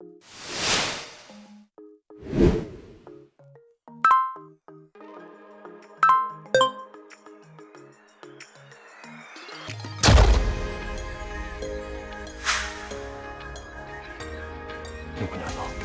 六娘子。